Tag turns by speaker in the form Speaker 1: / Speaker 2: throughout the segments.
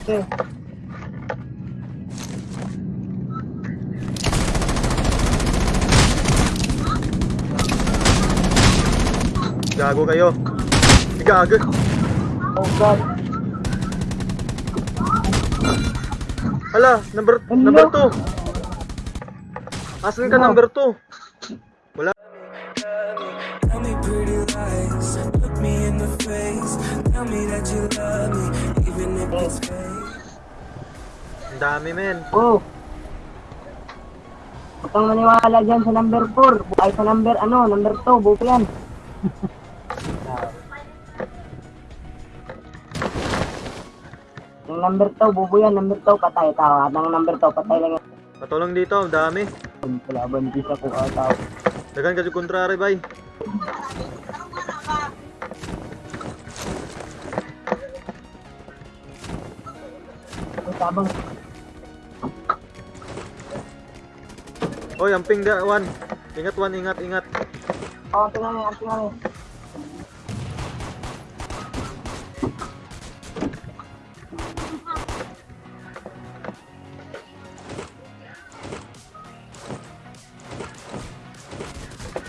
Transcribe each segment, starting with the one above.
Speaker 1: Okay.
Speaker 2: Gago kayo. Gago.
Speaker 1: Oh God.
Speaker 2: Hala, number
Speaker 1: Ano?
Speaker 2: number 2. Asan ka
Speaker 1: Ano?
Speaker 2: number 2? Wala.
Speaker 3: Tell me pretty lies, look me in the face. Tell me that you love me, even if it's fake.
Speaker 2: Ang dami men.
Speaker 1: Oh. Huwag kang maniwala dyan sa number 4. Ay sa number ano, number 2. Buko yan. Yung number 2, bubo yan. Number 2, patay tao. At ang number 2, patay lang yan.
Speaker 2: Patulong dito, ang dami.
Speaker 1: Kalaban di sa tao.
Speaker 2: Dagan kasi kontrari bay.
Speaker 1: Ang tabang.
Speaker 2: Oy, amping da one. Ingat one, ingat, ingat.
Speaker 1: Oh, tingnan mo, tingnan mo.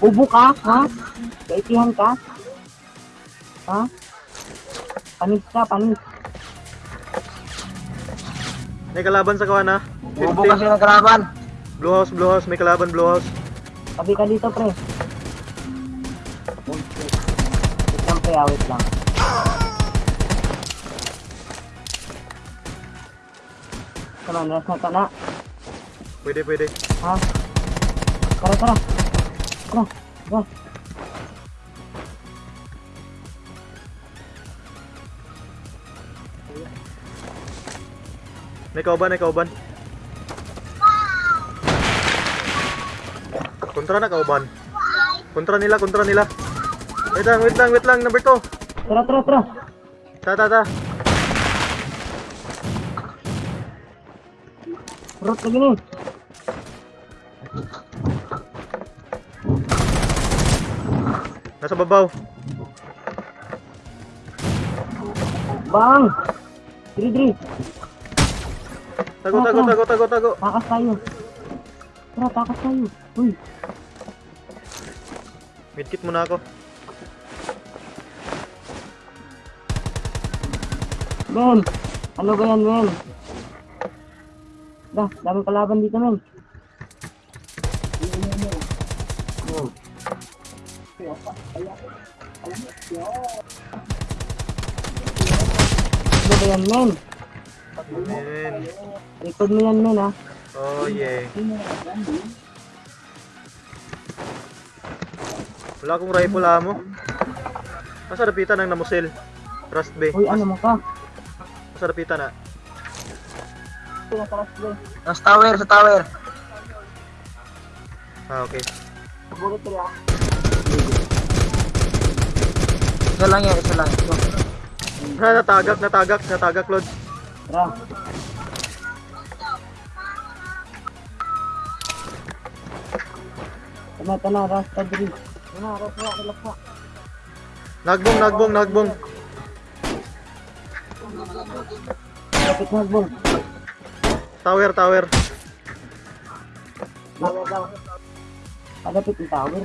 Speaker 1: Ubo ka, ha? Kaitihan ka? Ha? Panis ka, panis.
Speaker 2: May kalaban sa kawan ha.
Speaker 1: Ubo
Speaker 2: 50.
Speaker 1: kasi ng kalaban.
Speaker 2: Blue house, blue house, may kalaban blue house.
Speaker 1: Tabi ka dito, pre. Wait lang, pre, wait lang. Come on, rest na ka na.
Speaker 2: Pwede, pwede.
Speaker 1: Ha? Tara, tara. Tara, tara.
Speaker 2: May kauban, may kauban. Kontra na kauban. Kontra nila, kontra nila. Wait lang, wait lang, wait lang, number 2.
Speaker 1: Tara, tara, tara.
Speaker 2: Ta, ta, ta.
Speaker 1: Root lagi ni.
Speaker 2: Nasa babaw.
Speaker 1: Bang! Diri, diri.
Speaker 2: Tago, tago, tago, tago, tago.
Speaker 1: Takas tayo. Tara, takas tayo. Uy,
Speaker 2: Medkit muna ako.
Speaker 1: men. Ano ba yan, men? Dah, daming kalaban dito, men. Ano ba yan, men?
Speaker 2: Amen.
Speaker 1: Record mo yan, men, ha?
Speaker 2: Oh, yeah. Wala akong rifle amo. Nasa rapitan ng namusil. Rust B.
Speaker 1: Uy, ano mo ka?
Speaker 2: Nasa rapitan na.
Speaker 1: Pinataras ko.
Speaker 4: Sa tower, sa tower.
Speaker 2: Ah, okay.
Speaker 1: Ito, ha?
Speaker 4: Isa lang yan, isa lang. Ito.
Speaker 2: Na, natagak, natagak, natagak, Lord.
Speaker 1: Tara. Tana, tana, rasta diri. Tana, rasta, relaksa.
Speaker 2: Nagbong, nagbong, nagbong.
Speaker 1: Kapit na, bong.
Speaker 2: Tower, tower.
Speaker 1: Tower daw. Palapit yung tower.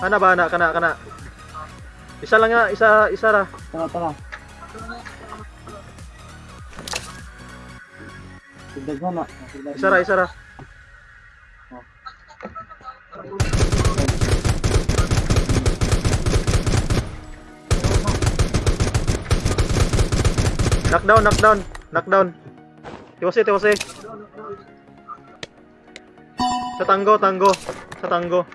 Speaker 2: Kana ba, kana, kana, kana. Isa lang nga, isa, isa ra.
Speaker 1: Tara, tara. Tigdaghan na.
Speaker 2: Isa ra, isa ra. Knockdown, knockdown, knockdown. Tiwasi, tiwasi. Sa tanggo, tanggo. Sa tanggo.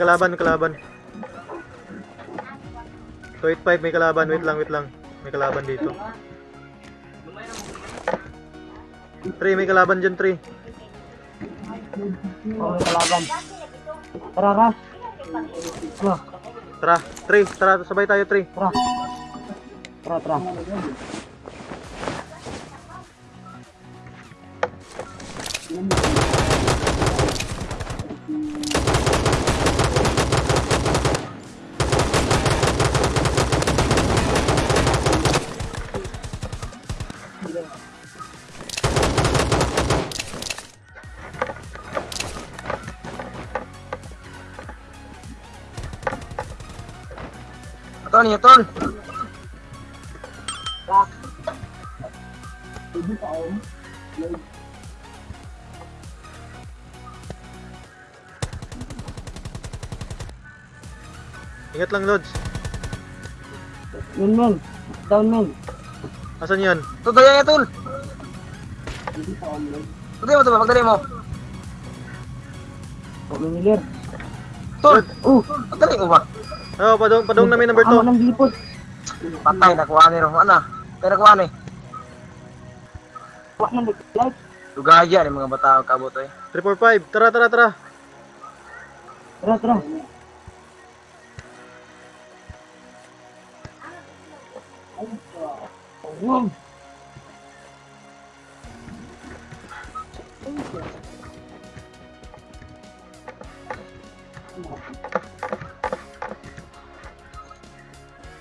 Speaker 2: May kalaban, may kalaban. 285 may kalaban. Wait lang, wait lang. May kalaban dito. 3 may kalaban dyan, 3.
Speaker 1: Oh, may kalaban. Tara, Ras. Tara,
Speaker 2: Tara, 3. Tara, sabay tayo, 3.
Speaker 1: tara. Tara, tara.
Speaker 4: Tol, niya, tol.
Speaker 2: Ingat lang, Lods.
Speaker 1: Yun, men. Down, men.
Speaker 2: Asan yan?
Speaker 4: Tol, dali niya, tol. Pagdali mo, tol, pagdali mo.
Speaker 1: O, minilir.
Speaker 4: Tol,
Speaker 1: Oh,
Speaker 4: pagdali mo ba?
Speaker 2: Oh, padong, padong namin number
Speaker 1: Amo
Speaker 2: 2.
Speaker 1: ng lipot.
Speaker 4: Patay, nakuha ni Ro. Ano? Kaya nakuha ni.
Speaker 1: Wak ng light.
Speaker 4: Lugaya ni mga bata kabuto eh.
Speaker 2: 345. Tara, tara, tara.
Speaker 1: Tara, tara. Wow.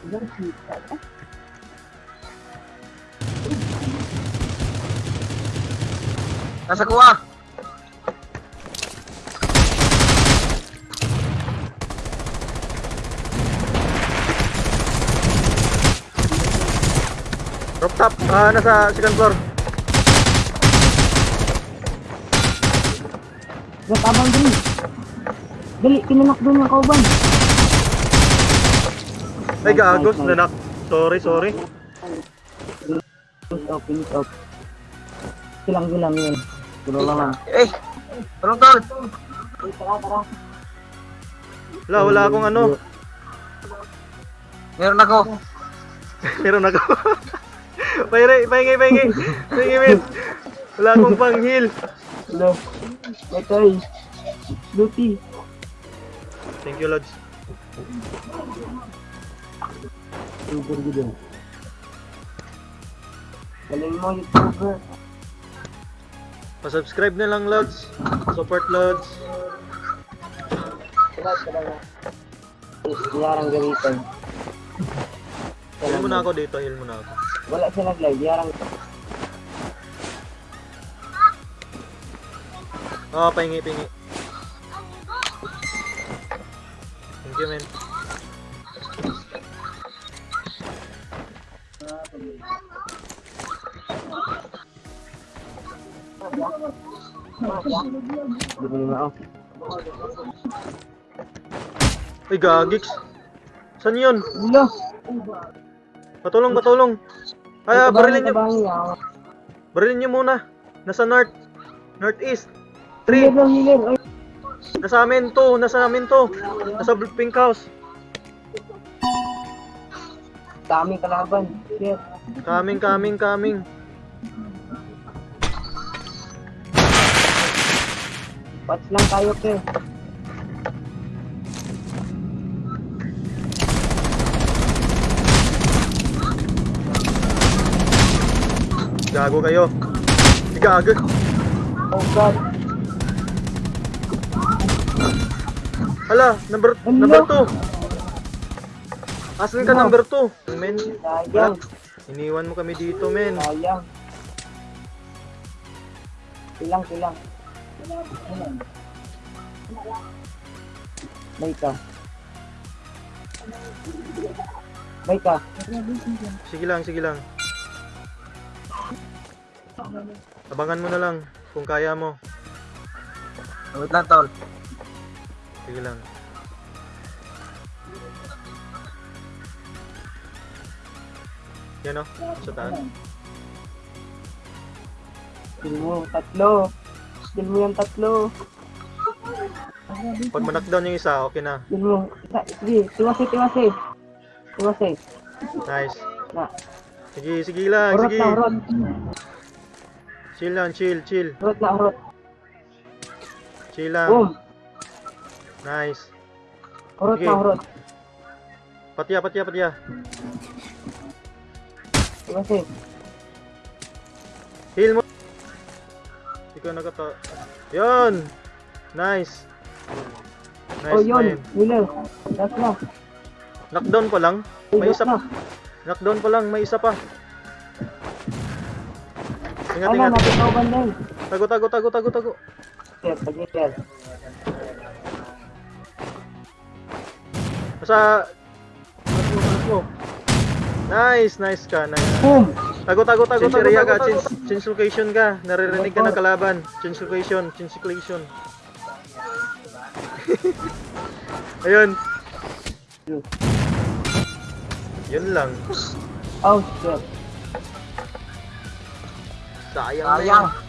Speaker 4: Nasa kuha.
Speaker 2: Rooftop. Ah, nasa second floor.
Speaker 1: Gat abang dali. Dali, kinanak doon yung kauban.
Speaker 2: Ay, gagos. Nanak. Sorry, sorry.
Speaker 1: Finish off, finish off. Silang silang yun. Tulo lang lang.
Speaker 4: Eh, tulong tol.
Speaker 2: Wala, wala akong ano.
Speaker 4: Meron ako.
Speaker 2: Meron ako. Pahire, pahingi, pahingi. Pahingi, men. Wala akong pang heal.
Speaker 1: Hello. Ito ay. Luti.
Speaker 2: Thank you, Lods.
Speaker 1: Super gitu. Galing mo, YouTuber.
Speaker 2: Pa-subscribe na lang, Lods. Support, Lods.
Speaker 1: Tara na. Yarang gamitan.
Speaker 2: Heal mo na ako dito, heal mo na ako.
Speaker 1: Wala siya nag-live. Yarang
Speaker 2: Oo, oh, pahingi, pahingi. Thank you, men.
Speaker 1: Hindi mo naman ako.
Speaker 2: Ay, gagiks. Saan yun?
Speaker 1: Hello.
Speaker 2: Patulong, patulong. Ay, ah, barilin nyo. Barilin nyo muna. Nasa north. Northeast.
Speaker 1: Hilir
Speaker 2: 3.
Speaker 1: lang, hilir. Ay,
Speaker 2: Nasa amin to. Nasa amin to. Nasa pink house.
Speaker 1: daming kalaban. Shit.
Speaker 2: Coming, coming, coming.
Speaker 1: Watch lang tayo, pre.
Speaker 2: Gago kayo. Gago.
Speaker 1: Oh, God.
Speaker 2: Hala, number
Speaker 1: Ano?
Speaker 2: number 2. Asan ka
Speaker 1: Ano?
Speaker 2: number 2? Men,
Speaker 1: Sayang.
Speaker 2: iniwan mo kami dito, men.
Speaker 1: Sayang. Silang, silang. May ka. May ka.
Speaker 2: Sige lang, sige lang. Abangan mo na lang kung kaya mo.
Speaker 4: Wait lang tol.
Speaker 2: Sige lang. Yan o, sa taas.
Speaker 1: Kill mo, tatlo. Kill mo yung tatlo.
Speaker 2: Pag manakdown yung isa, okay na.
Speaker 1: Kill mo. Isa, sige, tiwasi, tiwasi. Tiwasi.
Speaker 2: Nice.
Speaker 1: Na,
Speaker 2: Sige, sige lang,
Speaker 1: urot
Speaker 2: sige.
Speaker 1: na, urot.
Speaker 2: Chill lang, chill, chill.
Speaker 1: Urot na, urot.
Speaker 2: Chill lang.
Speaker 1: Boom.
Speaker 2: Nice.
Speaker 1: Urot
Speaker 2: Sige.
Speaker 1: na, urot.
Speaker 2: Patya, patya, patya.
Speaker 1: Tiwasi.
Speaker 2: Heal mo. Ikaw nakata... Yun! Nice. Nice,
Speaker 1: oh, yun.
Speaker 2: man.
Speaker 1: Wheeler. Last na.
Speaker 2: Knockdown pa lang. May isa pa. Knockdown pa lang, may isa pa. Ingat, ingat.
Speaker 1: napitaw na yun.
Speaker 2: Tago, tago, tago, tago, tago.
Speaker 1: Sir, pag-sir.
Speaker 2: Nasa... mo. Nice, nice ka. Nice.
Speaker 1: Boom!
Speaker 2: Tago, tago, tago, tago, area ka. Change, change location ka. Naririnig ka ng kalaban. Change location, change location. Ayun. Yun lang.
Speaker 1: Oh, shit.
Speaker 2: Sayang
Speaker 4: Sayang.